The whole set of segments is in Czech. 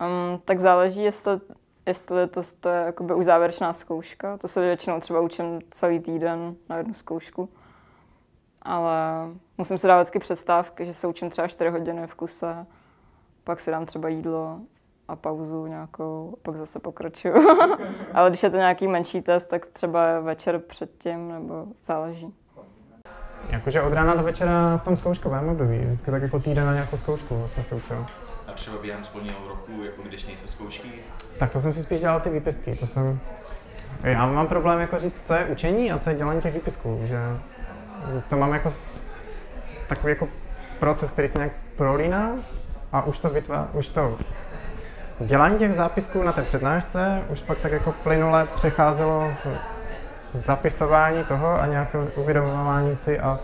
Um, tak záleží, jestli, jestli to, to je jakoby už závěrečná zkouška. To se většinou třeba učím celý týden na jednu zkoušku. Ale musím si dávat vždycky přestávky, že se učím třeba 4 hodiny v kuse, pak si dám třeba jídlo a pauzu nějakou, a pak zase pokračuju. Ale když je to nějaký menší test, tak třeba večer předtím, nebo záleží. Jakože od rána do večera v tom zkouškovém období, vždycky tak jako týden na nějakou zkoušku jsem se učil. Třeba během školního roku, jako když nejsou zkoušky? Tak to jsem si spíš dělal ty výpisky, to jsem... Já mám problém jako říct, co je učení a co je dělání těch výpisků, že to mám jako takový jako proces, který se nějak prolíná a už to vytvá, už to dělání těch zápisků na té přednášce už pak tak jako plynule přecházelo v zapisování toho a nějaké uvědomování si a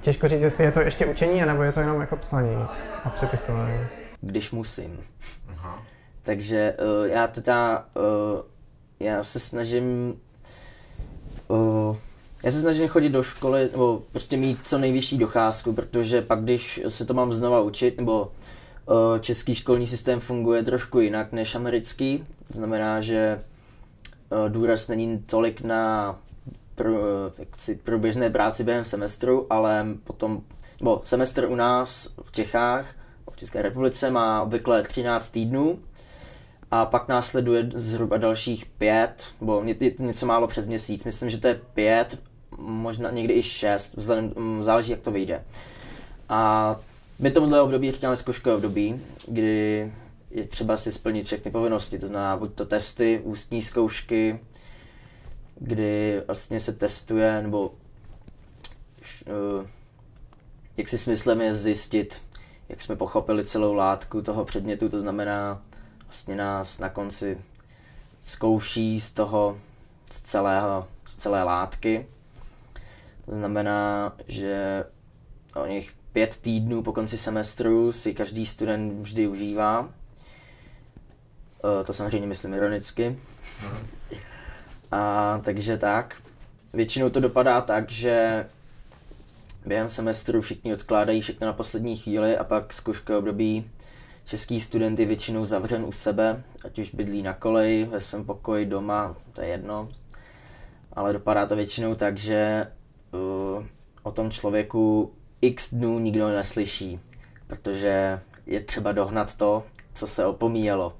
těžko říct, jestli je to ještě učení, nebo je to jenom jako psaní a přepisování. Když musím. Aha. Takže uh, já teda, uh, já se snažím uh, já se snažím chodit do školy, nebo prostě mít co nejvyšší docházku, protože pak, když se to mám znova učit, nebo uh, český školní systém funguje trošku jinak než americký, to znamená, že uh, důraz není tolik na pro, jaksi, průběžné práci během semestru, ale potom, nebo semestr u nás v Čechách, v České republice má obvykle 13 týdnů, a pak následuje zhruba dalších pět, nebo něco málo před měsíc. Myslím, že to je pět, možná někdy i šest, vzhledem, mm, záleží, jak to vyjde. A my tomuhle období říkáme zkouškové období, kdy je třeba si splnit všechny povinnosti, to znamená buď to testy, ústní zkoušky, kdy vlastně se testuje, nebo uh, jak si smyslem je zjistit, jak jsme pochopili celou látku toho předmětu, to znamená vlastně nás na konci zkouší z toho, z, celého, z celé látky. To znamená, že o nich pět týdnů po konci semestru si každý student vždy užívá. E, to samozřejmě myslím ironicky. A takže tak. Většinou to dopadá tak, že během semestru všichni odkládají všechno na poslední chvíli a pak zkouškové období český student je většinou zavřen u sebe, ať už bydlí na koleji, ve svém pokoji, doma, to je jedno. Ale dopadá to většinou tak, že uh, o tom člověku x dnů nikdo neslyší, protože je třeba dohnat to, co se opomíjelo.